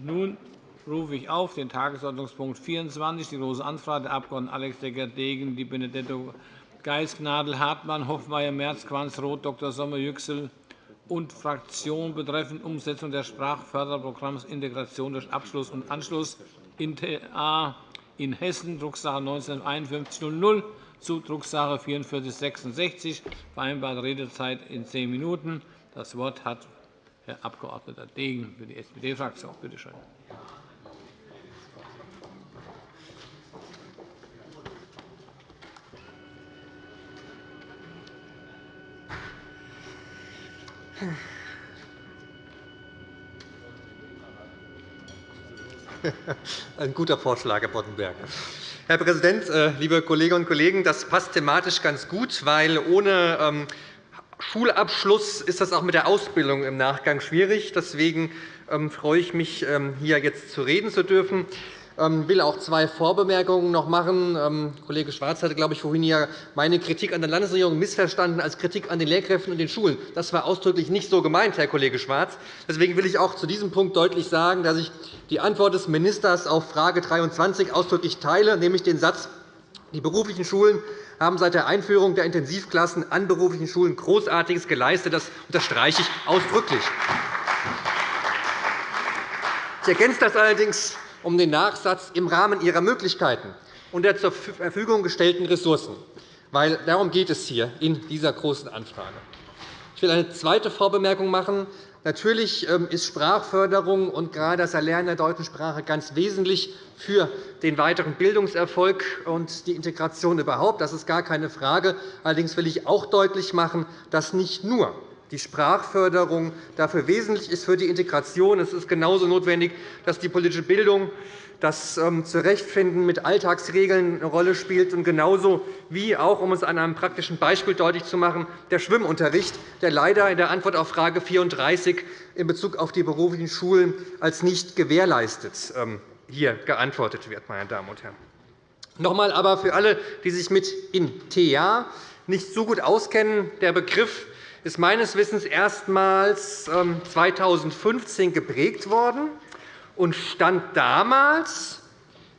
Nun rufe ich auf den Tagesordnungspunkt 24, die Große Anfrage der Abg. Alex Decker-Degen, Di Benedetto Geis, Gnadl, Hartmann, Hoffmeier, Merz, Quanz, Roth, Dr. Sommer, Yüksel und Fraktion betreffend Umsetzung des Sprachförderprogramms Integration durch Abschluss und Anschluss in TA in Hessen, Drucksache 19 5100 zu Drucksache 4466, vereinbarte Redezeit in zehn Minuten. Das Wort hat Herr Abg. Degen für die SPD-Fraktion. Bitte schön. Ein guter Vorschlag, Herr Boddenberg. Herr Präsident, äh, liebe Kolleginnen und Kollegen! Das passt thematisch ganz gut, weil ohne ähm, Schulabschluss ist das auch mit der Ausbildung im Nachgang schwierig. Deswegen ähm, freue ich mich, ähm, hier jetzt zu reden zu dürfen. Ich ähm, will auch zwei Vorbemerkungen noch machen. Kollege Schwarz hatte, glaube ich, vorhin ja meine Kritik an der Landesregierung missverstanden als Kritik an den Lehrkräften und den Schulen. Das war ausdrücklich nicht so gemeint, Herr Kollege Schwarz. Deswegen will ich auch zu diesem Punkt deutlich sagen, dass ich die Antwort des Ministers auf Frage 23 ausdrücklich teile, nämlich den Satz, die beruflichen Schulen haben seit der Einführung der Intensivklassen an beruflichen Schulen Großartiges geleistet. Das unterstreiche ich ausdrücklich. Ich ergänze das allerdings um den Nachsatz im Rahmen ihrer Möglichkeiten und der zur Verfügung gestellten Ressourcen. Weil darum geht es hier in dieser Großen Anfrage. Ich will eine zweite Vorbemerkung machen. Natürlich ähm, ist Sprachförderung und gerade das Erlernen der deutschen Sprache ganz wesentlich für den weiteren Bildungserfolg und die Integration überhaupt. Das ist gar keine Frage. Allerdings will ich auch deutlich machen, dass nicht nur die Sprachförderung dafür wesentlich ist für die Integration. Es ist genauso notwendig, dass die politische Bildung das ähm, Zurechtfinden mit Alltagsregeln eine Rolle spielt, und genauso wie auch, um es an einem praktischen Beispiel deutlich zu machen, der Schwimmunterricht, der leider in der Antwort auf Frage 34 in Bezug auf die beruflichen Schulen als nicht gewährleistet ähm, hier geantwortet wird. Meine Damen und Herren. Noch einmal aber für alle, die sich mit in TA nicht so gut auskennen, der Begriff ist meines Wissens erstmals 2015 ähm, geprägt worden und stand damals,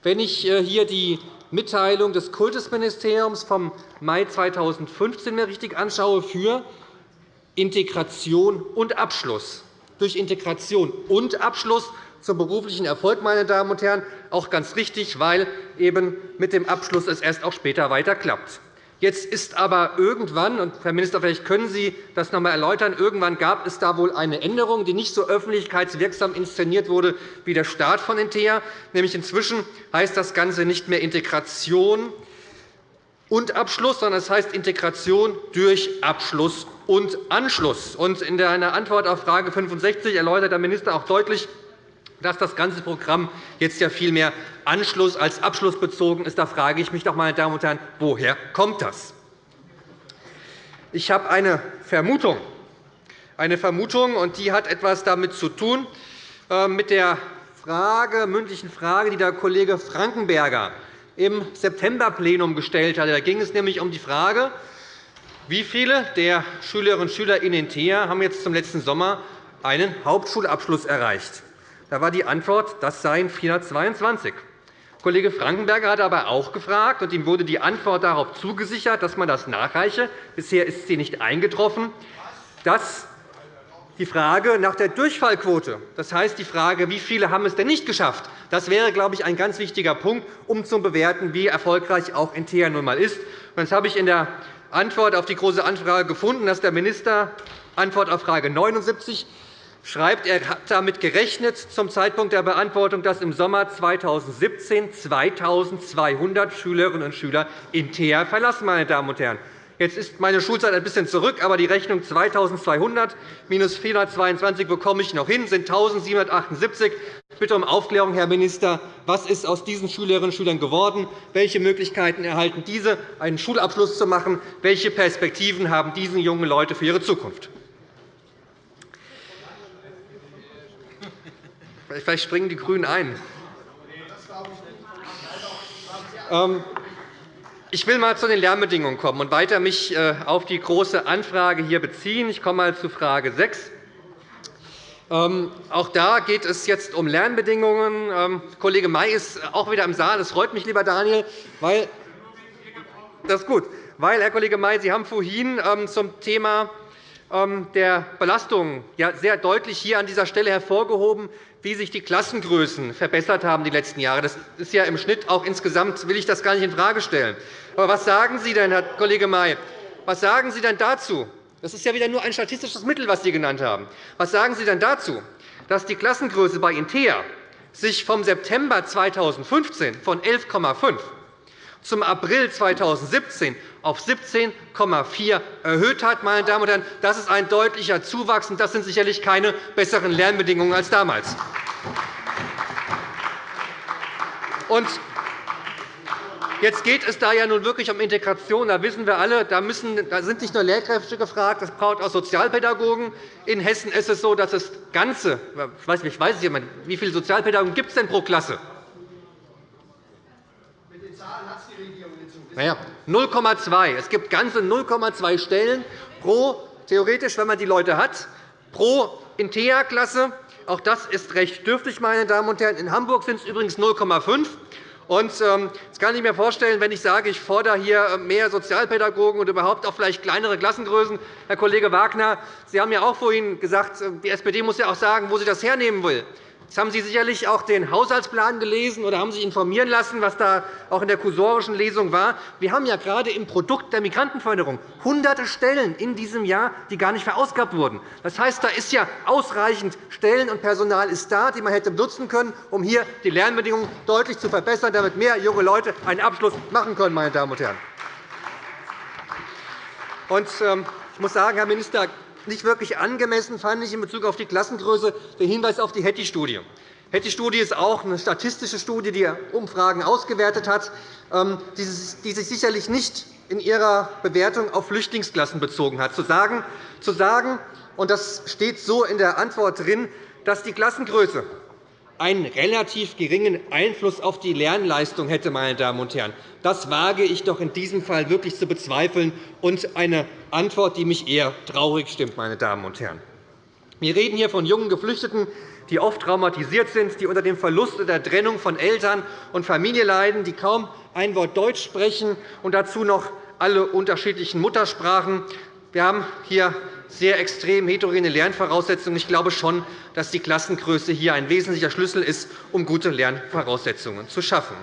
wenn ich äh, hier die Mitteilung des Kultusministeriums vom Mai 2015 mir richtig anschaue, für Integration und Abschluss. Durch Integration und Abschluss zum beruflichen Erfolg, meine Damen und Herren, auch ganz richtig, weil eben mit dem Abschluss es erst auch später weiter klappt. Jetzt ist aber irgendwann, und Herr Minister, vielleicht können Sie das noch einmal erläutern, irgendwann gab es da wohl eine Änderung, die nicht so öffentlichkeitswirksam inszeniert wurde wie der Start von Intea. Nämlich inzwischen heißt das Ganze nicht mehr Integration und Abschluss, sondern es heißt Integration durch Abschluss und Anschluss. In einer Antwort auf Frage 65 erläutert der Minister auch deutlich, dass das ganze Programm jetzt ja viel mehr Anschluss als Abschluss bezogen ist. Da frage ich mich doch, meine Damen und Herren, woher kommt das? Ich habe eine Vermutung, eine Vermutung, und die hat etwas damit zu tun, äh, mit der Frage, mündlichen Frage, die der Kollege Frankenberger im Septemberplenum gestellt hat. Da ging es nämlich um die Frage, wie viele der Schülerinnen und Schüler in den TEA haben jetzt zum letzten Sommer einen Hauptschulabschluss erreicht. Da war die Antwort, das seien 422. Kollege Frankenberger hat aber auch gefragt, und ihm wurde die Antwort darauf zugesichert, dass man das nachreiche. Bisher ist sie nicht eingetroffen. dass die Frage nach der Durchfallquote, das heißt die Frage, wie viele haben es denn nicht geschafft, das wäre, glaube ich, ein ganz wichtiger Punkt, um zu bewerten, wie erfolgreich auch Intea nun einmal ist. Das habe ich in der Antwort auf die Große Anfrage gefunden, dass der Minister Antwort auf Frage 79 schreibt, er hat damit gerechnet zum Zeitpunkt der Beantwortung, dass im Sommer 2017 2.200 Schülerinnen und Schüler in TEA verlassen. Meine Damen und Herren. Jetzt ist meine Schulzeit ein bisschen zurück, aber die Rechnung 2.200 minus 422 bekomme ich noch hin, sind 1.778. Ich bitte um Aufklärung, Herr Minister. Was ist aus diesen Schülerinnen und Schülern geworden? Welche Möglichkeiten erhalten diese, einen Schulabschluss zu machen? Welche Perspektiven haben diese jungen Leute für ihre Zukunft? Vielleicht springen die GRÜNEN ein. Ähm, ich will einmal zu den Lernbedingungen kommen und weiter mich äh, auf die Große Anfrage hier beziehen. Ich komme einmal zu Frage 6. Ähm, auch da geht es jetzt um Lernbedingungen. Ähm, Kollege May ist auch wieder im Saal. Das freut mich, lieber Daniel, weil das ist gut. Weil, Herr Kollege May, Sie haben vorhin zum Thema der Belastung sehr deutlich hier an dieser Stelle hervorgehoben, wie sich die Klassengrößen verbessert haben die letzten Jahre. Das ist ja im Schnitt auch insgesamt, will ich das gar nicht infrage stellen. Aber was sagen Sie denn, Herr Kollege May, was sagen Sie denn dazu? Das ist ja wieder nur ein statistisches Mittel, was Sie genannt haben. Was sagen Sie denn dazu, dass die Klassengröße bei Intea sich vom September 2015 von 11,5 zum April 2017 auf 17,4 erhöht hat. Meine Damen und Herren. Das ist ein deutlicher Zuwachs, und das sind sicherlich keine besseren Lernbedingungen als damals. Und Jetzt geht es da ja nun wirklich um Integration. Da wissen wir alle, da, müssen, da sind nicht nur Lehrkräfte gefragt, das braucht auch Sozialpädagogen. In Hessen ist es so, dass das Ganze, ich weiß, ich weiß nicht, wie viele Sozialpädagogen gibt es denn pro Klasse? Mit den Zahlen hat es die Regierung naja, 0,2. Es gibt ganze 0,2 Stellen pro, theoretisch, wenn man die Leute hat, pro Intea-Klasse. Auch das ist recht dürftig, meine Damen und Herren. In Hamburg sind es übrigens 0,5. Und, ähm, das kann ich mir vorstellen, wenn ich sage, ich fordere hier äh, mehr Sozialpädagogen und überhaupt auch vielleicht kleinere Klassengrößen. Herr Kollege Wagner, Sie haben ja auch vorhin gesagt, äh, die SPD muss ja auch sagen, wo sie das hernehmen will. Jetzt haben Sie sicherlich auch den Haushaltsplan gelesen oder haben sich informieren lassen, was da auch in der kursorischen Lesung war. Wir haben ja gerade im Produkt der Migrantenförderung hunderte Stellen in diesem Jahr, die gar nicht verausgabt wurden. Das heißt, da ist ja ausreichend Stellen und Personal ist da, die man hätte nutzen können, um hier die Lernbedingungen deutlich zu verbessern, damit mehr junge Leute einen Abschluss machen können. Meine Damen und Herren. Ähm, ich muss sagen, Herr Minister, nicht wirklich angemessen fand ich in Bezug auf die Klassengröße den Hinweis auf die Hattie-Studie. Die Hattie-Studie ist auch eine statistische Studie, die Umfragen ausgewertet hat, ähm, die sich sicherlich nicht in ihrer Bewertung auf Flüchtlingsklassen bezogen hat. Zu sagen, zu sagen und das steht so in der Antwort drin, dass die Klassengröße einen relativ geringen Einfluss auf die Lernleistung hätte. Meine Damen und Herren. Das wage ich doch in diesem Fall wirklich zu bezweifeln, und eine Antwort, die mich eher traurig stimmt. Meine Damen und Herren. Wir reden hier von jungen Geflüchteten, die oft traumatisiert sind, die unter dem Verlust oder der Trennung von Eltern und Familie leiden, die kaum ein Wort Deutsch sprechen und dazu noch alle unterschiedlichen Muttersprachen. Wir haben hier sehr extrem heterogene Lernvoraussetzungen. Ich glaube schon, dass die Klassengröße hier ein wesentlicher Schlüssel ist, um gute Lernvoraussetzungen zu schaffen.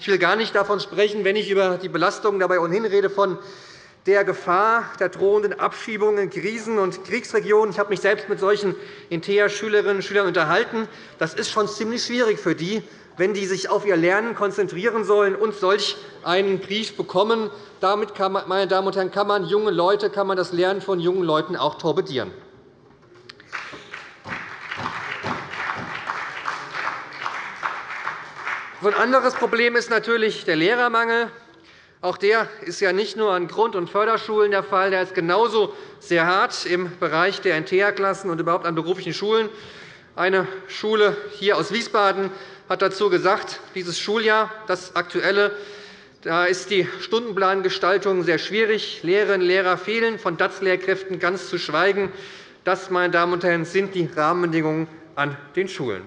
Ich will gar nicht davon sprechen, wenn ich über die Belastungen dabei ohnehin rede, von der Gefahr der drohenden Abschiebungen in Krisen- und Kriegsregionen. Ich habe mich selbst mit solchen InTEA-Schülerinnen und Schülern unterhalten. Das ist schon ziemlich schwierig für die, wenn die sich auf ihr Lernen konzentrieren sollen und solch einen Brief bekommen. Damit, kann man, meine Damen und Herren, kann man junge Leute, kann man das Lernen von jungen Leuten auch torpedieren. Ein anderes Problem ist natürlich der Lehrermangel. Auch der ist ja nicht nur an Grund- und Förderschulen der Fall. Der ist genauso sehr hart im Bereich der NTA-Klassen und überhaupt an beruflichen Schulen. Eine Schule hier aus Wiesbaden hat dazu gesagt, dieses Schuljahr, das aktuelle, da ist die Stundenplangestaltung sehr schwierig. Lehrerinnen und Lehrer fehlen, von DATS-Lehrkräften ganz zu schweigen. Das, meine Damen und Herren, sind die Rahmenbedingungen an den Schulen.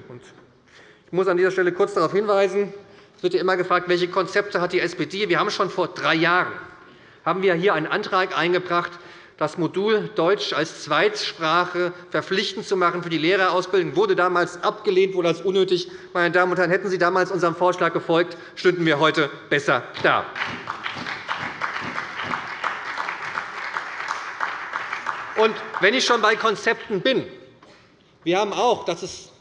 Ich muss an dieser Stelle kurz darauf hinweisen, es wird immer gefragt, welche Konzepte hat die SPD. Wir haben schon vor drei Jahren haben wir hier einen Antrag eingebracht, das Modul Deutsch als Zweitsprache verpflichtend zu machen für die Lehrerausbildung wurde damals abgelehnt, wurde als unnötig. Meine Damen und Herren, hätten Sie damals unserem Vorschlag gefolgt, stünden wir heute besser da. Und wenn ich schon bei Konzepten bin, wir haben auch, das ist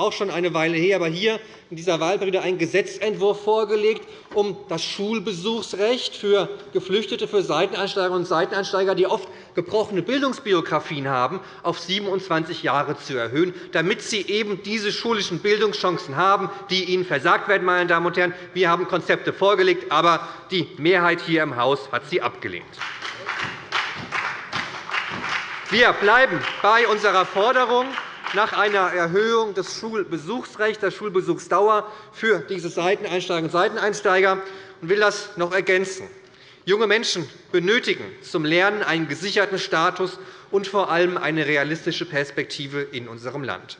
auch schon eine Weile her, aber hier in dieser Wahlperiode einen Gesetzentwurf vorgelegt, um das Schulbesuchsrecht für Geflüchtete, für Seiteneinsteigerinnen und Seiteneinsteiger, die oft gebrochene Bildungsbiografien haben, auf 27 Jahre zu erhöhen, damit sie eben diese schulischen Bildungschancen haben, die ihnen versagt werden. Meine Damen und Herren. Wir haben Konzepte vorgelegt, aber die Mehrheit hier im Haus hat sie abgelehnt. Wir bleiben bei unserer Forderung, nach einer Erhöhung des Schulbesuchsrechts, der Schulbesuchsdauer für diese Seiteneinsteigerinnen und Seiteneinsteiger und will das noch ergänzen. Junge Menschen benötigen zum Lernen einen gesicherten Status und vor allem eine realistische Perspektive in unserem Land.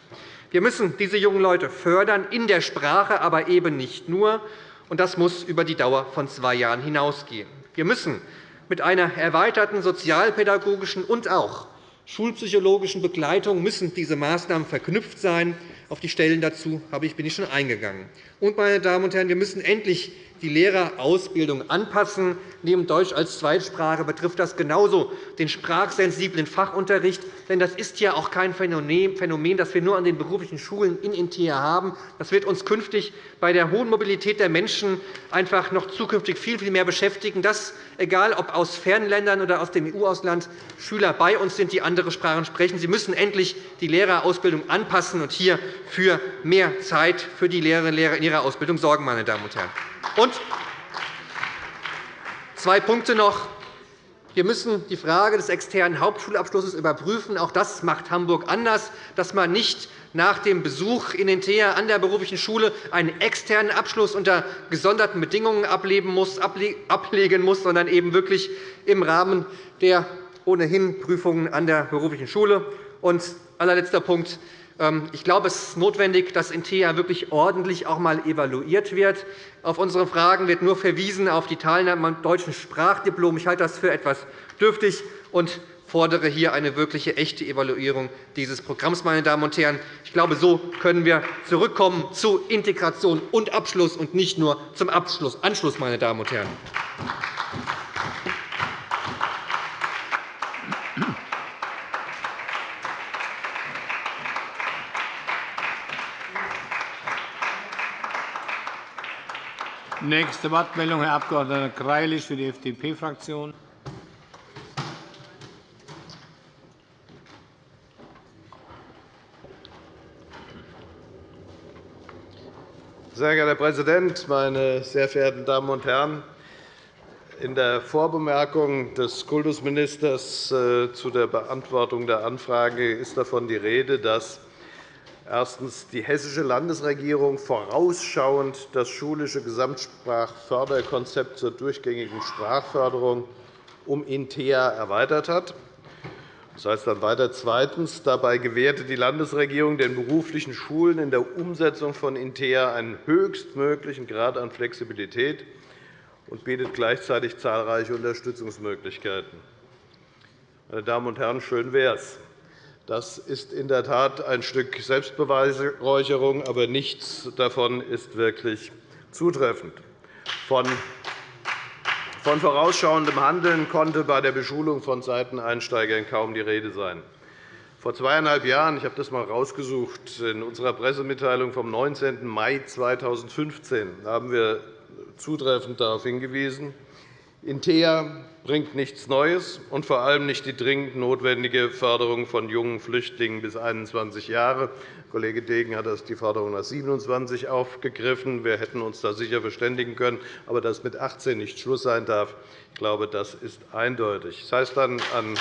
Wir müssen diese jungen Leute fördern, in der Sprache, aber eben nicht nur. Und das muss über die Dauer von zwei Jahren hinausgehen. Wir müssen mit einer erweiterten sozialpädagogischen und auch schulpsychologischen Begleitung müssen diese Maßnahmen verknüpft sein. Auf die Stellen dazu bin ich schon eingegangen. Und, meine Damen und Herren, wir müssen endlich die Lehrerausbildung anpassen. Neben Deutsch als Zweitsprache betrifft das genauso den sprachsensiblen Fachunterricht. Denn das ist ja auch kein Phänomen, das wir nur an den beruflichen Schulen in Intea haben. Das wird uns künftig bei der hohen Mobilität der Menschen einfach noch zukünftig viel, viel mehr beschäftigen, dass, egal ob aus fernen Ländern oder aus dem EU-Ausland, Schüler bei uns sind, die andere Sprachen sprechen. Sie müssen endlich die Lehrerausbildung anpassen und hier für mehr Zeit für die Lehrerinnen und Lehrer in ihrer Ausbildung sorgen. Meine Damen und Herren. Und zwei Punkte noch. Wir müssen die Frage des externen Hauptschulabschlusses überprüfen. Auch das macht Hamburg anders, dass man nicht nach dem Besuch in den TEA an der beruflichen Schule einen externen Abschluss unter gesonderten Bedingungen ablegen muss, sondern eben wirklich im Rahmen der ohnehin Prüfungen an der beruflichen Schule. Und allerletzter Punkt. Ähm, ich glaube, es ist notwendig, dass in TEA wirklich ordentlich auch einmal evaluiert wird. Auf unsere Fragen wird nur verwiesen auf die Teilnahme am deutschen Sprachdiplom. Ich halte das für etwas dürftig und fordere hier eine wirkliche, echte Evaluierung dieses Programms. Meine Damen und Herren. Ich glaube, so können wir zurückkommen zu Integration und Abschluss und nicht nur zum Abschluss, Anschluss. Meine Damen und Herren. Nächste Wortmeldung, Herr Abg. Greilich für die FDP-Fraktion. Sehr geehrter Herr Präsident, meine sehr verehrten Damen und Herren! In der Vorbemerkung des Kultusministers äh, zu der Beantwortung der Anfrage ist davon die Rede, dass Erstens. Die Hessische Landesregierung vorausschauend das schulische Gesamtsprachförderkonzept zur durchgängigen Sprachförderung um InteA erweitert hat. Das heißt dann weiter. Zweitens. Dabei gewährte die Landesregierung den beruflichen Schulen in der Umsetzung von InteA einen höchstmöglichen Grad an Flexibilität und bietet gleichzeitig zahlreiche Unterstützungsmöglichkeiten. Meine Damen und Herren, schön wäre es. Das ist in der Tat ein Stück Selbstbeweihräucherung, aber nichts davon ist wirklich zutreffend. Von vorausschauendem Handeln konnte bei der Beschulung von Seiteneinsteigern kaum die Rede sein. Vor zweieinhalb Jahren, ich habe das einmal herausgesucht, in unserer Pressemitteilung vom 19. Mai 2015 haben wir zutreffend darauf hingewiesen, InteA bringt nichts Neues und vor allem nicht die dringend notwendige Förderung von jungen Flüchtlingen bis 21 Jahre. Kollege Degen hat die Forderung nach 27 aufgegriffen. Wir hätten uns da sicher verständigen können. Aber dass mit 18 nicht Schluss sein darf, ich glaube, das ist eindeutig. Das heißt dann an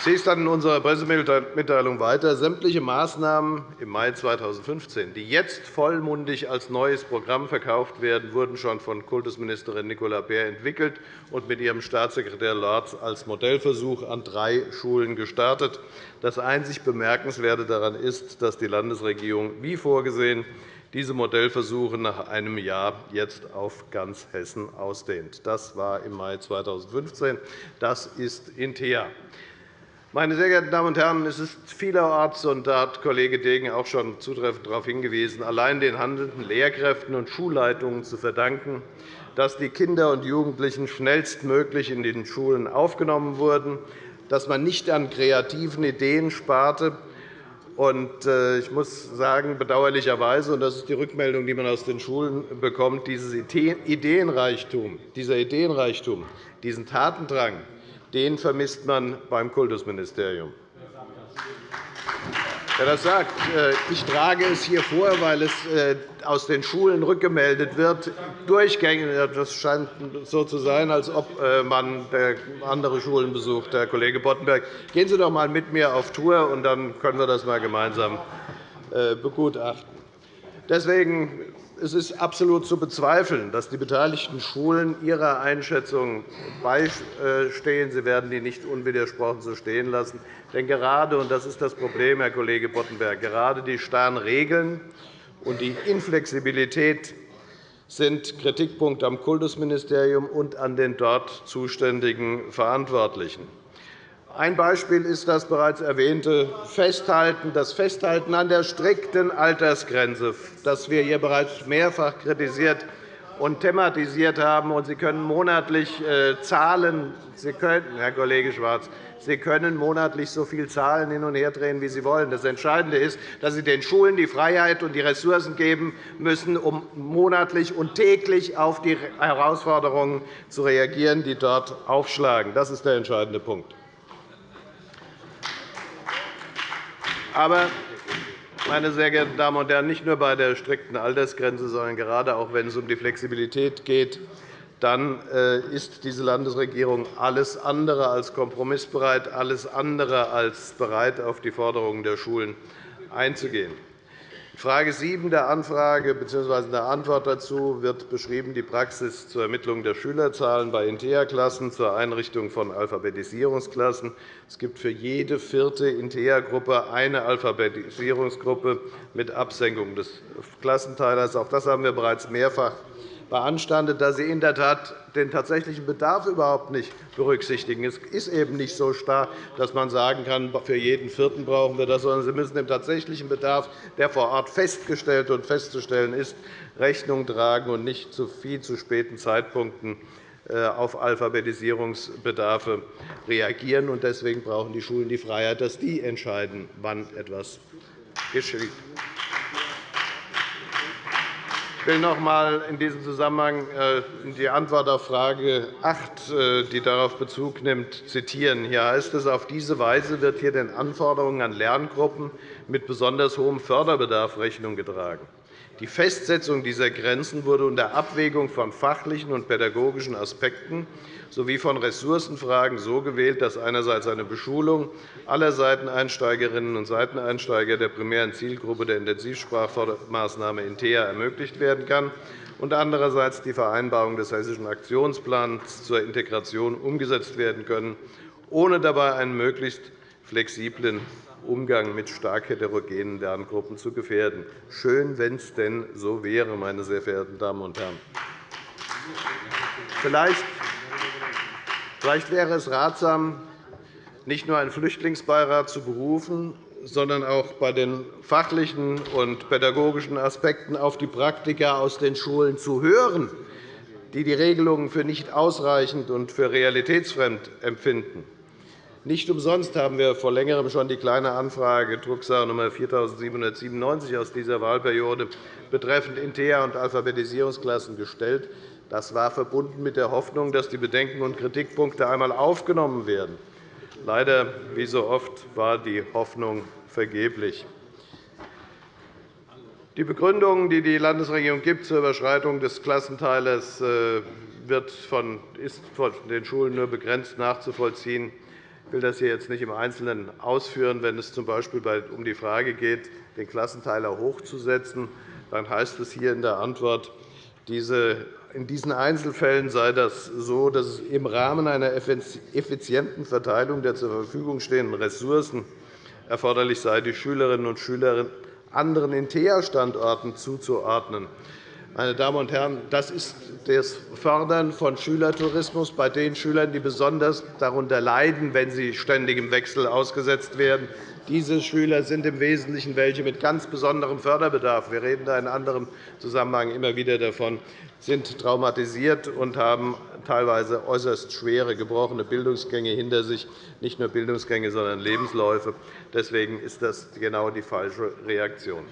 Es hieß dann in unserer Pressemitteilung weiter, sämtliche Maßnahmen im Mai 2015, die jetzt vollmundig als neues Programm verkauft werden, wurden schon von Kultusministerin Nicola Beer entwickelt und mit ihrem Staatssekretär Lorz als Modellversuch an drei Schulen gestartet. Das einzig Bemerkenswerte daran ist, dass die Landesregierung wie vorgesehen diese Modellversuche nach einem Jahr jetzt auf ganz Hessen ausdehnt. Das war im Mai 2015. Das ist InteA. Meine sehr geehrten Damen und Herren, es ist vielerorts, und da hat Kollege Degen auch schon zutreffend darauf hingewiesen, allein den handelnden Lehrkräften und Schulleitungen zu verdanken, dass die Kinder und Jugendlichen schnellstmöglich in den Schulen aufgenommen wurden, dass man nicht an kreativen Ideen sparte. Äh, ich muss sagen, bedauerlicherweise, und das ist die Rückmeldung, die man aus den Schulen bekommt, dieser Ideenreichtum, dieser Ideenreichtum diesen Tatendrang, den vermisst man beim Kultusministerium. Wer das sagt, äh, ich trage es hier vor, weil es äh, aus den Schulen rückgemeldet wird. Durchgängig, das scheint so zu sein, als ob äh, man andere Schulen besucht. Herr Kollege Boddenberg, gehen Sie doch einmal mit mir auf Tour, und dann können wir das einmal gemeinsam begutachten. Deswegen es ist absolut zu bezweifeln, dass die beteiligten Schulen ihrer Einschätzung beistehen. Sie werden die nicht unwidersprochen so stehen lassen. Denn gerade, und das ist das Problem, Herr Kollege Boddenberg, gerade die starren Regeln und die Inflexibilität sind Kritikpunkt am Kultusministerium und an den dort zuständigen Verantwortlichen. Ein Beispiel ist das bereits erwähnte Festhalten, das Festhalten an der strikten Altersgrenze, das wir hier bereits mehrfach kritisiert und thematisiert haben. Sie können monatlich äh, zahlen. Sie können, Herr Kollege Schwarz, Sie können monatlich so viel Zahlen hin und her drehen, wie Sie wollen. Das Entscheidende ist, dass Sie den Schulen die Freiheit und die Ressourcen geben müssen, um monatlich und täglich auf die Herausforderungen zu reagieren, die dort aufschlagen. Das ist der entscheidende Punkt. Aber, meine sehr geehrten Damen und Herren, nicht nur bei der strikten Altersgrenze, sondern gerade auch, wenn es um die Flexibilität geht, dann äh, ist diese Landesregierung alles andere als kompromissbereit, alles andere als bereit, auf die Forderungen der Schulen einzugehen. Frage 7 der Anfrage bzw. der Antwort dazu wird beschrieben die Praxis zur Ermittlung der Schülerzahlen bei INTEA-Klassen zur Einrichtung von Alphabetisierungsklassen. Es gibt für jede vierte INTEA-Gruppe eine Alphabetisierungsgruppe mit Absenkung des Klassenteilers. Auch das haben wir bereits mehrfach beanstandet, dass Sie in der Tat den tatsächlichen Bedarf überhaupt nicht berücksichtigen. Es ist eben nicht so starr, dass man sagen kann, für jeden Vierten brauchen wir das, sondern Sie müssen dem tatsächlichen Bedarf, der vor Ort festgestellt und festzustellen ist, Rechnung tragen und nicht zu viel zu späten Zeitpunkten äh, auf Alphabetisierungsbedarfe reagieren. Deswegen brauchen die Schulen die Freiheit, dass die entscheiden, wann etwas geschieht. Ich will noch einmal in diesem Zusammenhang äh, die Antwort auf Frage 8, äh, die darauf Bezug nimmt, zitieren. Hier heißt es, auf diese Weise wird hier den Anforderungen an Lerngruppen mit besonders hohem Förderbedarf Rechnung getragen. Die Festsetzung dieser Grenzen wurde unter Abwägung von fachlichen und pädagogischen Aspekten sowie von Ressourcenfragen so gewählt, dass einerseits eine Beschulung aller Seiteneinsteigerinnen und Seiteneinsteiger der primären Zielgruppe der Intensivsprachmaßnahme INTEA ermöglicht werden kann und andererseits die Vereinbarung des Hessischen Aktionsplans zur Integration umgesetzt werden können, ohne dabei einen möglichst flexiblen Umgang mit stark heterogenen Lerngruppen zu gefährden. Schön, wenn es denn so wäre, meine sehr verehrten Damen und Herren. Vielleicht Vielleicht wäre es ratsam, nicht nur einen Flüchtlingsbeirat zu berufen, sondern auch bei den fachlichen und pädagogischen Aspekten auf die Praktiker aus den Schulen zu hören, die die Regelungen für nicht ausreichend und für realitätsfremd empfinden. Nicht umsonst haben wir vor Längerem schon die Kleine Anfrage Drucksache Nr. 4797 aus dieser Wahlperiode betreffend INTEA und Alphabetisierungsklassen gestellt. Das war verbunden mit der Hoffnung, dass die Bedenken und Kritikpunkte einmal aufgenommen werden. Leider, wie so oft, war die Hoffnung vergeblich. Die Begründung, die die Landesregierung gibt zur Überschreitung des Klassenteilers, äh, wird von, ist von den Schulen nur begrenzt nachzuvollziehen. Ich will das hier jetzt nicht im Einzelnen ausführen. Wenn es z. B. um die Frage geht, den Klassenteiler hochzusetzen, dann heißt es hier in der Antwort, in diesen Einzelfällen sei das so, dass es im Rahmen einer effizienten Verteilung der zur Verfügung stehenden Ressourcen erforderlich sei, die Schülerinnen und Schüler anderen INTEA-Standorten zuzuordnen. Meine Damen und Herren, das ist das Fördern von Schülertourismus bei den Schülern, die besonders darunter leiden, wenn sie ständig im Wechsel ausgesetzt werden. Diese Schüler sind im Wesentlichen welche mit ganz besonderem Förderbedarf. Wir reden da in anderem Zusammenhang immer wieder davon, sind traumatisiert und haben teilweise äußerst schwere, gebrochene Bildungsgänge hinter sich, nicht nur Bildungsgänge, sondern Lebensläufe. Deswegen ist das genau die falsche Reaktion.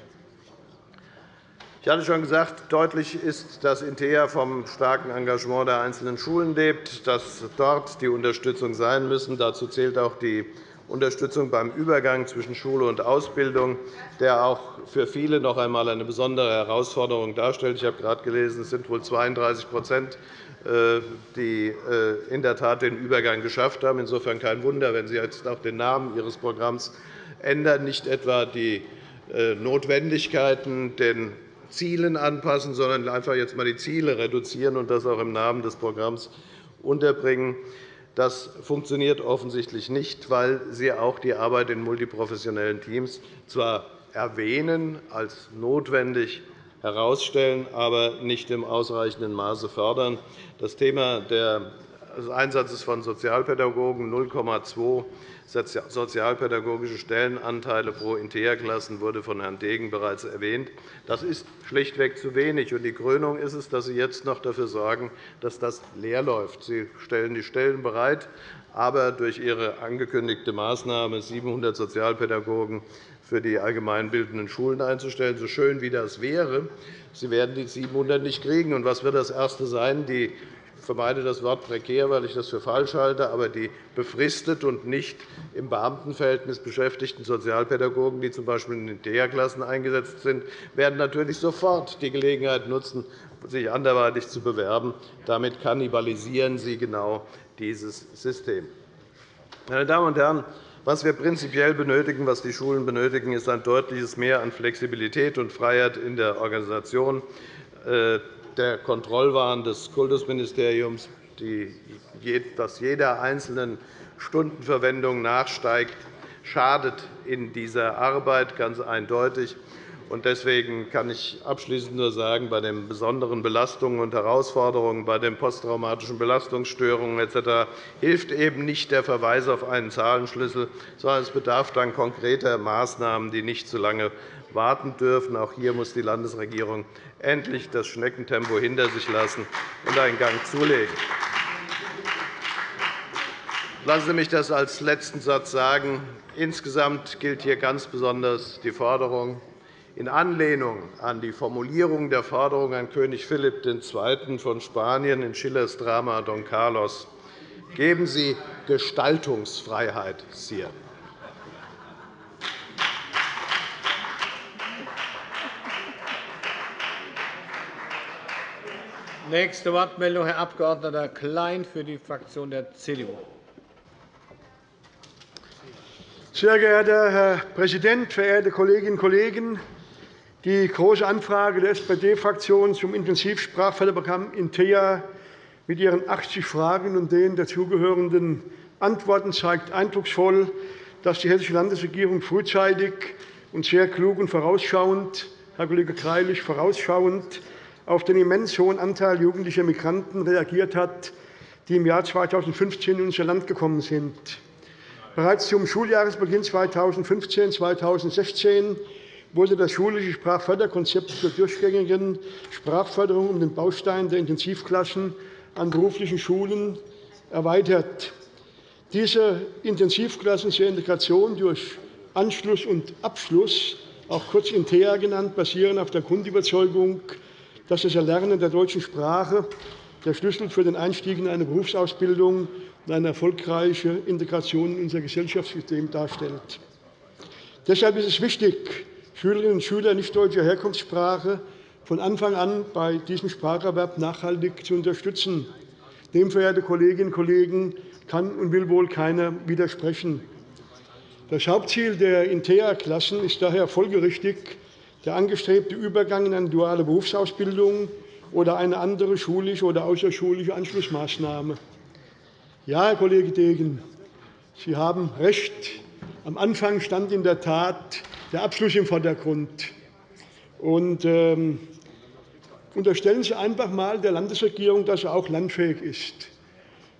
Ich hatte schon gesagt, deutlich ist, dass INTEA vom starken Engagement der einzelnen Schulen lebt, dass dort die Unterstützung sein müssen. Dazu zählt auch die Unterstützung beim Übergang zwischen Schule und Ausbildung, der auch für viele noch einmal eine besondere Herausforderung darstellt. Ich habe gerade gelesen, es sind wohl 32% äh, die äh, in der Tat den Übergang geschafft haben. Insofern kein Wunder, wenn Sie jetzt auch den Namen Ihres Programms ändern, nicht etwa die äh, Notwendigkeiten, den Zielen anpassen, sondern einfach jetzt einmal die Ziele reduzieren und das auch im Namen des Programms unterbringen. Das funktioniert offensichtlich nicht, weil Sie auch die Arbeit in multiprofessionellen Teams zwar erwähnen, als notwendig herausstellen, aber nicht im ausreichenden Maße fördern. Das Thema des Einsatzes von Sozialpädagogen 0,2 sozialpädagogische Stellenanteile pro Integra-Klassen wurde von Herrn Degen bereits erwähnt. Das ist schlichtweg zu wenig. Die Krönung ist es, dass Sie jetzt noch dafür sorgen, dass das leer läuft. Sie stellen die Stellen bereit, aber durch Ihre angekündigte Maßnahme, 700 Sozialpädagogen für die allgemeinbildenden Schulen einzustellen, so schön wie das wäre, Sie werden die 700 nicht kriegen. Was wird das Erste sein? Die vermeide das Wort prekär, weil ich das für falsch halte, aber die befristet und nicht im Beamtenverhältnis beschäftigten Sozialpädagogen, die z. B. in den DEA-Klassen eingesetzt sind, werden natürlich sofort die Gelegenheit nutzen, sich anderweitig zu bewerben. Damit kannibalisieren Sie genau dieses System. Meine Damen und Herren, was wir prinzipiell benötigen, was die Schulen benötigen, ist ein deutliches Mehr an Flexibilität und Freiheit in der Organisation äh, der Kontrollwahn des Kultusministeriums, dass jeder einzelnen Stundenverwendung nachsteigt, schadet in dieser Arbeit ganz eindeutig. Deswegen kann ich abschließend nur sagen, bei den besonderen Belastungen und Herausforderungen, bei den posttraumatischen Belastungsstörungen etc. hilft eben nicht der Verweis auf einen Zahlenschlüssel, sondern es bedarf dann konkreter Maßnahmen, die nicht zu lange warten dürfen. Auch hier muss die Landesregierung endlich das Schneckentempo hinter sich lassen und einen Gang zulegen. Lassen Sie mich das als letzten Satz sagen. Insgesamt gilt hier ganz besonders die Forderung, in Anlehnung an die Formulierung der Forderung an König Philipp II. von Spanien in Schillers Drama Don Carlos, geben Sie Gestaltungsfreiheit, Sire. Nächste Wortmeldung, Herr Abg. Klein für die Fraktion der CDU. Sehr geehrter Herr Präsident, verehrte Kolleginnen und Kollegen! Die Große Anfrage der SPD-Fraktion zum Intensivsprachförderprogramm INTEA mit ihren 80 Fragen und den dazugehörenden Antworten zeigt eindrucksvoll, dass die Hessische Landesregierung frühzeitig und sehr klug und vorausschauend, Herr Kollege Greilich, vorausschauend auf den immens hohen Anteil jugendlicher Migranten reagiert hat, die im Jahr 2015 in unser Land gekommen sind. Bereits zum Schuljahresbeginn 2015-2016 wurde das schulische Sprachförderkonzept zur durchgängigen Sprachförderung um den Baustein der Intensivklassen an beruflichen Schulen erweitert. Diese Intensivklassen zur Integration durch Anschluss und Abschluss, auch kurz INTEA genannt, basieren auf der Grundüberzeugung, dass das Erlernen der deutschen Sprache der Schlüssel für den Einstieg in eine Berufsausbildung und eine erfolgreiche Integration in unser Gesellschaftssystem darstellt. Deshalb ist es wichtig, Schülerinnen und Schüler nicht-deutscher Herkunftssprache von Anfang an bei diesem Spracherwerb nachhaltig zu unterstützen. Dem, verehrte Kolleginnen und Kollegen, kann und will wohl keiner widersprechen. Das Hauptziel der INTEA-Klassen ist daher folgerichtig, der angestrebte Übergang in eine duale Berufsausbildung oder eine andere schulische oder außerschulische Anschlussmaßnahme. Ja, Herr Kollege Degen, Sie haben recht. Am Anfang stand in der Tat der Abschluss im Vordergrund. Und, ähm, unterstellen Sie einfach einmal der Landesregierung, dass sie auch landfähig ist.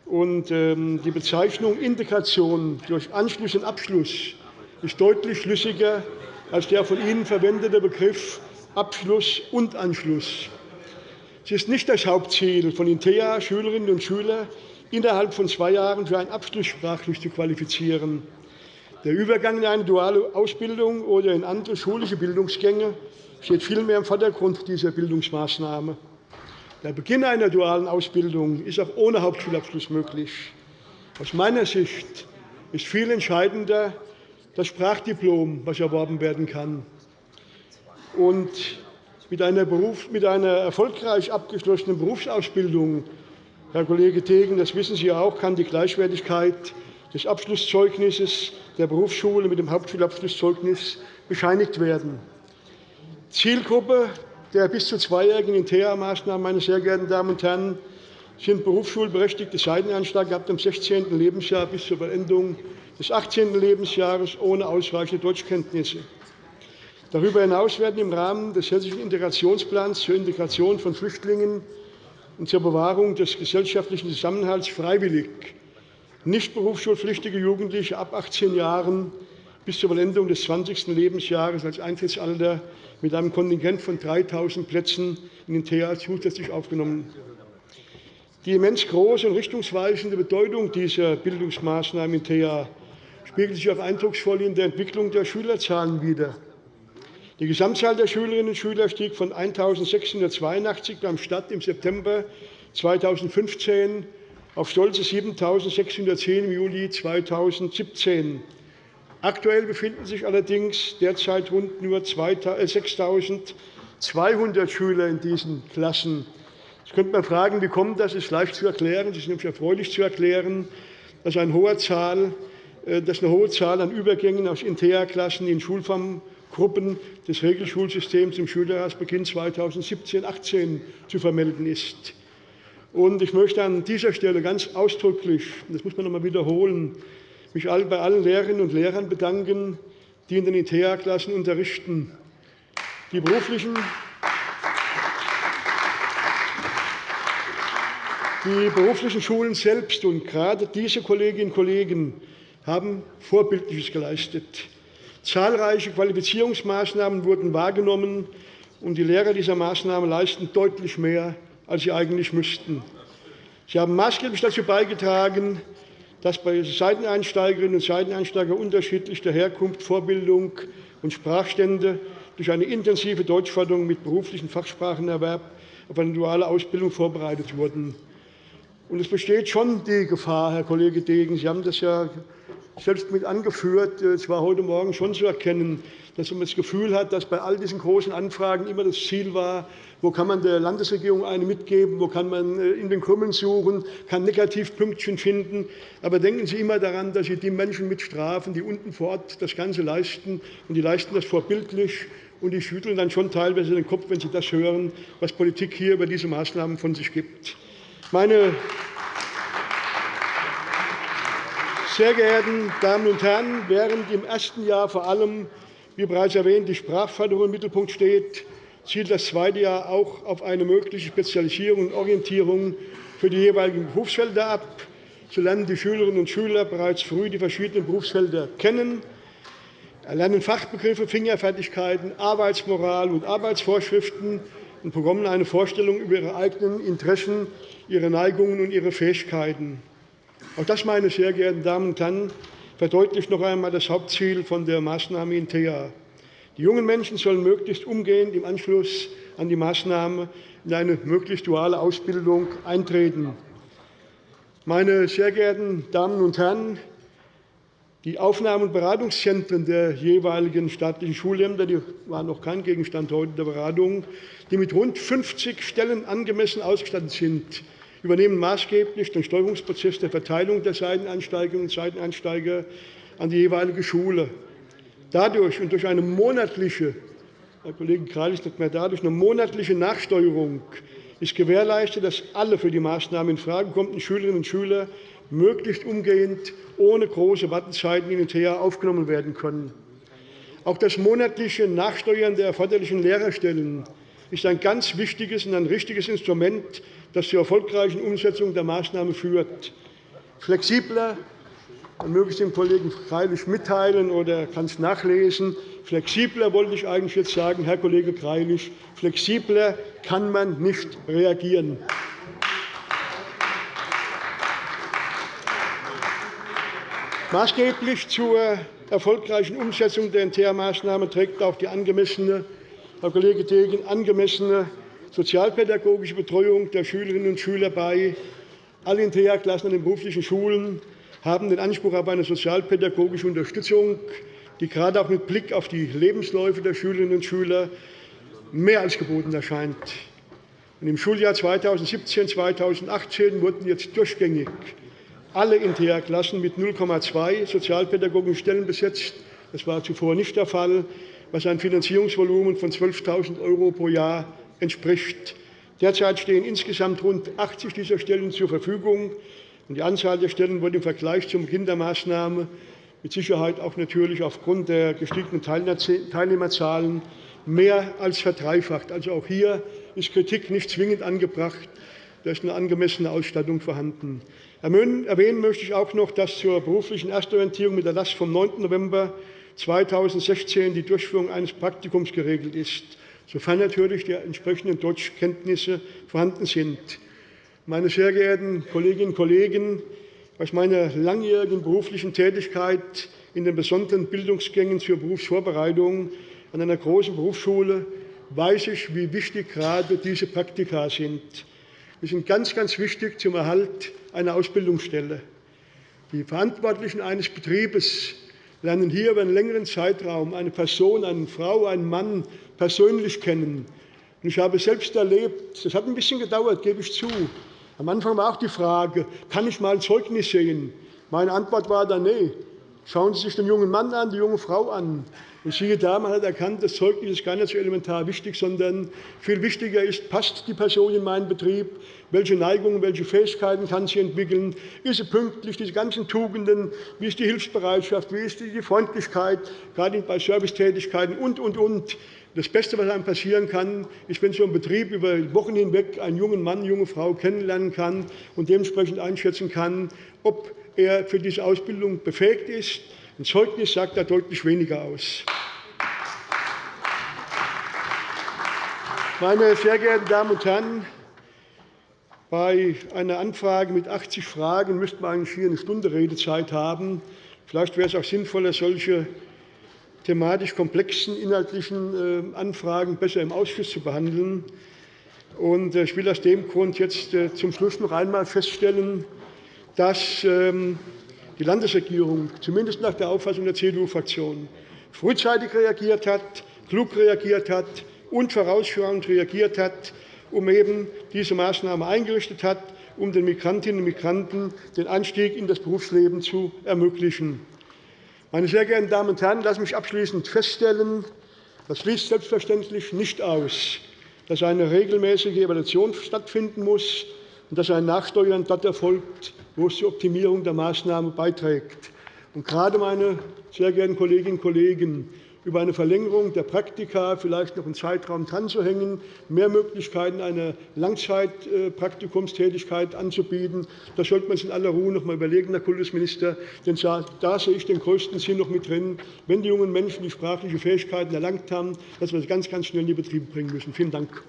Und, ähm, die Bezeichnung Integration durch Anschluss und Abschluss ist deutlich schlüssiger als der von Ihnen verwendete Begriff Abschluss und Anschluss. Es ist nicht das Hauptziel von INTEA, Schülerinnen und Schüler innerhalb von zwei Jahren für einen Abschluss sprachlich zu qualifizieren. Der Übergang in eine duale Ausbildung oder in andere schulische Bildungsgänge steht vielmehr im Vordergrund dieser Bildungsmaßnahme. Der Beginn einer dualen Ausbildung ist auch ohne Hauptschulabschluss möglich. Aus meiner Sicht ist viel entscheidender, das Sprachdiplom, das erworben werden kann. Und mit einer, Beruf, mit einer erfolgreich abgeschlossenen Berufsausbildung, Herr Kollege Degen, das wissen Sie auch, kann die Gleichwertigkeit des Abschlusszeugnisses der Berufsschule mit dem Hauptschulabschlusszeugnis bescheinigt werden. Zielgruppe der bis zu zweijährigen InteA-Maßnahmen meine sehr geehrten Damen und Herren, sind berufsschulberechtigte Seiteneinsteiger ab dem 16. Lebensjahr bis zur Beendung des 18. Lebensjahres ohne ausreichende Deutschkenntnisse. Darüber hinaus werden im Rahmen des Hessischen Integrationsplans zur Integration von Flüchtlingen und zur Bewahrung des gesellschaftlichen Zusammenhalts freiwillig nicht berufsschulpflichtige Jugendliche ab 18 Jahren bis zur Vollendung des 20. Lebensjahres als Eintrittsalter mit einem Kontingent von 3.000 Plätzen in den TH zusätzlich aufgenommen. Die immens große und richtungsweisende Bedeutung dieser Bildungsmaßnahmen in TH spiegelt sich auch eindrucksvoll in der Entwicklung der Schülerzahlen wider. Die Gesamtzahl der Schülerinnen und Schüler stieg von 1.682 beim Start im September 2015 auf stolze 7.610 im Juli 2017. Aktuell befinden sich allerdings derzeit rund nur 6.200 äh, Schüler in diesen Klassen. Jetzt könnte man fragen, wie kommt das? Das ist leicht zu erklären. Es ist nämlich erfreulich zu erklären, dass eine hohe Zahl, dass eine hohe Zahl an Übergängen aus Intea-Klassen in Schulformgruppen des Regelschulsystems im Schuljahresbeginn 2017-18 zu vermelden ist. Ich möchte an dieser Stelle ganz ausdrücklich, das muss man noch einmal wiederholen, mich bei allen Lehrerinnen und Lehrern bedanken, die in den ITEA-Klassen unterrichten. Die beruflichen, die beruflichen Schulen selbst und gerade diese Kolleginnen und Kollegen haben Vorbildliches geleistet. Zahlreiche Qualifizierungsmaßnahmen wurden wahrgenommen, und die Lehrer dieser Maßnahmen leisten deutlich mehr als sie eigentlich müssten. Sie haben maßgeblich dazu beigetragen, dass bei Seiteneinsteigerinnen und Seiteneinsteigern unterschiedlicher Herkunft, Vorbildung und Sprachstände durch eine intensive Deutschförderung mit beruflichem Fachsprachenerwerb auf eine duale Ausbildung vorbereitet wurden. es besteht schon die Gefahr, Herr Kollege Degen, Sie haben das ja selbst mit angeführt, es war heute Morgen schon zu erkennen, dass man das Gefühl hat, dass bei all diesen großen Anfragen immer das Ziel war, wo kann man der Landesregierung eine mitgeben, wo kann man äh, in den Krümmeln suchen, kann Negativpünktchen finden. Aber denken Sie immer daran, dass Sie die Menschen mit strafen, die unten vor Ort das Ganze leisten. Und die leisten das vorbildlich. Und die schütteln dann schon teilweise den Kopf, wenn sie das hören, was Politik hier über diese Maßnahmen von sich gibt. Meine sehr geehrten Damen und Herren, während im ersten Jahr vor allem wie bereits erwähnt, die Sprachförderung im Mittelpunkt steht, zielt das zweite Jahr auch auf eine mögliche Spezialisierung und Orientierung für die jeweiligen Berufsfelder ab. So lernen die Schülerinnen und Schüler bereits früh die verschiedenen Berufsfelder kennen, erlernen Fachbegriffe, Fingerfertigkeiten, Arbeitsmoral und Arbeitsvorschriften und bekommen eine Vorstellung über ihre eigenen Interessen, ihre Neigungen und ihre Fähigkeiten. Auch das, meine sehr geehrten Damen und Herren, verdeutlicht noch einmal das Hauptziel der Maßnahme in TEA. Die jungen Menschen sollen möglichst umgehend im Anschluss an die Maßnahme in eine möglichst duale Ausbildung eintreten. Meine sehr geehrten Damen und Herren, die Aufnahme- und Beratungszentren der jeweiligen staatlichen Schulämter die waren noch kein Gegenstand heute der Beratung, die mit rund 50 Stellen angemessen ausgestattet sind, übernehmen maßgeblich den Steuerungsprozess der Verteilung der Seiteneinsteigerinnen und Seiteneinsteiger an die jeweilige Schule. Dadurch und durch eine monatliche Herr Kollege Greilich nicht mehr dadurch eine monatliche Nachsteuerung ist gewährleistet, dass alle für die Maßnahmen in Frage kommenden Schülerinnen und Schüler möglichst umgehend ohne große Wartezeiten in den TH aufgenommen werden können. Auch das monatliche Nachsteuern der erforderlichen Lehrerstellen ist ein ganz wichtiges und ein richtiges Instrument das zur erfolgreichen Umsetzung der Maßnahme führt. Flexibler, man möge es dem Kollegen Greilich mitteilen oder kann es nachlesen, flexibler wollte ich eigentlich jetzt sagen, Herr Kollege Greilich, flexibler kann man nicht reagieren. Maßgeblich zur erfolgreichen Umsetzung der NTR-Maßnahme trägt auch die angemessene, Herr Kollege Degen, angemessene sozialpädagogische Betreuung der Schülerinnen und Schüler bei. Alle Intea-Klassen an den beruflichen Schulen haben den Anspruch auf eine sozialpädagogische Unterstützung, die gerade auch mit Blick auf die Lebensläufe der Schülerinnen und Schüler mehr als geboten erscheint. Im Schuljahr 2017-2018 wurden jetzt durchgängig alle Intea-Klassen mit 0,2 sozialpädagogischen Stellen besetzt. Das war zuvor nicht der Fall. Was ein Finanzierungsvolumen von 12.000 € pro Jahr entspricht. Derzeit stehen insgesamt rund 80 dieser Stellen zur Verfügung. Die Anzahl der Stellen wird im Vergleich zum Beginn der Maßnahme mit Sicherheit auch natürlich aufgrund der gestiegenen Teilnehmerzahlen mehr als verdreifacht. Also auch hier ist Kritik nicht zwingend angebracht. Da ist eine angemessene Ausstattung vorhanden. Erwähnen möchte ich auch noch, dass zur beruflichen Erstorientierung mit Erlass vom 9. November 2016 die Durchführung eines Praktikums geregelt ist, sofern natürlich die entsprechenden Deutschkenntnisse vorhanden sind. Meine sehr geehrten Kolleginnen und Kollegen, aus meiner langjährigen beruflichen Tätigkeit in den besonderen Bildungsgängen zur Berufsvorbereitung an einer großen Berufsschule weiß ich, wie wichtig gerade diese Praktika sind. Sie sind ganz, ganz wichtig zum Erhalt einer Ausbildungsstelle. Die Verantwortlichen eines Betriebes lernen hier über einen längeren Zeitraum eine Person, eine Frau, einen Mann persönlich kennen. Ich habe selbst erlebt, das hat ein bisschen gedauert, gebe ich zu. Am Anfang war auch die Frage, kann ich mal ein Zeugnis sehen? Meine Antwort war dann, nee. Schauen Sie sich den jungen Mann an, die junge Frau an. Und siehe da, man hat erkannt, das Zeugnis ist gar nicht so elementar wichtig, sondern viel wichtiger ist, passt die Person in meinen Betrieb, welche Neigungen, welche Fähigkeiten kann sie entwickeln, ist sie pünktlich, diese ganzen Tugenden, wie ist die Hilfsbereitschaft, wie ist die Freundlichkeit, gerade bei Servicetätigkeiten und, und, und. Das Beste, was einem passieren kann, ist, wenn so ein Betrieb über Wochen hinweg einen jungen Mann, eine junge Frau kennenlernen kann und dementsprechend einschätzen kann, ob er für diese Ausbildung befähigt ist ein Zeugnis sagt da deutlich weniger aus. Meine sehr geehrten Damen und Herren, bei einer Anfrage mit 80 Fragen müsste man eigentlich hier eine Stunde Redezeit haben. Vielleicht wäre es auch sinnvoller, solche thematisch komplexen inhaltlichen äh, Anfragen besser im Ausschuss zu behandeln. Äh, ich will aus dem Grund jetzt äh, zum Schluss noch einmal feststellen, dass ähm, die Landesregierung, zumindest nach der Auffassung der CDU-Fraktion, frühzeitig reagiert hat, klug reagiert hat und vorausschauend reagiert hat, um eben diese Maßnahme eingerichtet hat, um den Migrantinnen und Migranten den Einstieg in das Berufsleben zu ermöglichen. Meine sehr geehrten Damen und Herren, lassen Sie mich abschließend feststellen, das schließt selbstverständlich nicht aus, dass eine regelmäßige Evaluation stattfinden muss und dass ein Nachsteuern dort erfolgt, wo es zur Optimierung der Maßnahmen beiträgt. Und gerade, meine sehr geehrten Kolleginnen und Kollegen, über eine Verlängerung der Praktika vielleicht noch einen Zeitraum dranzuhängen, mehr Möglichkeiten einer Langzeitpraktikumstätigkeit anzubieten. Das sollte man sich in aller Ruhe noch einmal überlegen, Herr Kultusminister. Denn da sehe ich den größten Sinn noch mit drin, wenn die jungen Menschen die sprachlichen Fähigkeiten erlangt haben, dass wir sie ganz, ganz schnell in die Betriebe bringen müssen. Vielen Dank.